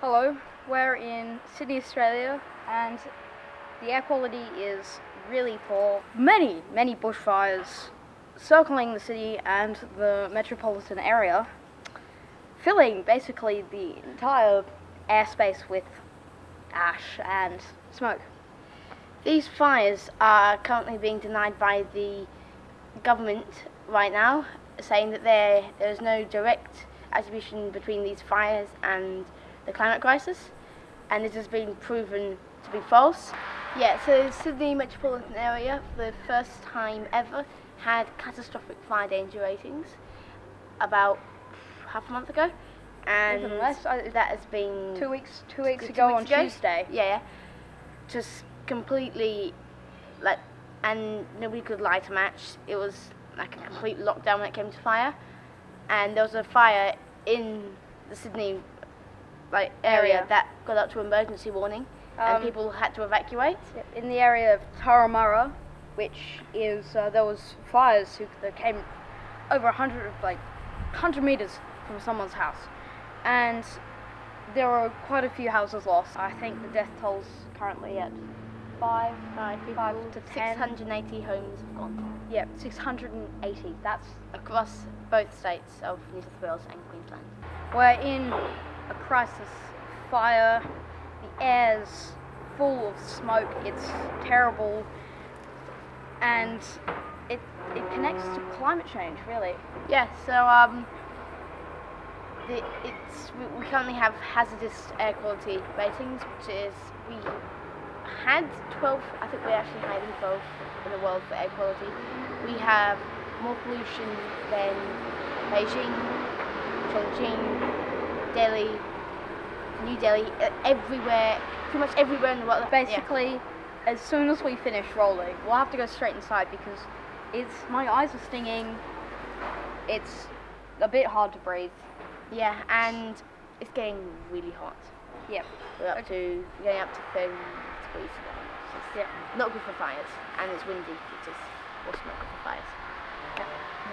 Hello, we're in Sydney, Australia, and the air quality is really poor. Many, many bushfires circling the city and the metropolitan area, filling basically the entire airspace with ash and smoke. These fires are currently being denied by the government right now, saying that there there is no direct attribution between these fires and the climate crisis, and this has been proven to be false. Yeah, so Sydney metropolitan area, for the first time ever, had catastrophic fire danger ratings about half a month ago, and less, uh, that has been Two weeks, two weeks two ago weeks on ago? Tuesday. Yeah, yeah. Just completely, like, and nobody could light a match. It was like a complete lockdown when it came to fire, and there was a fire in the Sydney like area Area. that got up to emergency warning, and Um, people had to evacuate. in the area of Turramurra, which is uh, there was fires who, that came over a hundred of like hundred meters from someone's house, and there were quite a few houses lost. I think the death toll's currently at five, Five five to ten. 680 homes have gone Yep, six hundred and eighty. That's across both states of New South Wales and Queensland. we're in a crisis. Fire, the air's full of smoke. It's terrible, and it it connects to climate change really. Yeah, so um, the, it's we, we currently have hazardous air quality ratings, which is we had 12. I think we actually than 12 in the world for air quality. We have more pollution than Beijing, Chongqing, Delhi, New Delhi, uh, everywhere, pretty much everywhere in the world. Yeah. Basically, as soon as we finish rolling, we'll have to go straight inside because it's my eyes are stinging. It's a bit hard to breathe. Yeah, and it's getting really hot. Yep. We're up to getting up to 30 degrees. So Yeah. not good for fires, and it's windy, which is also not good for fires.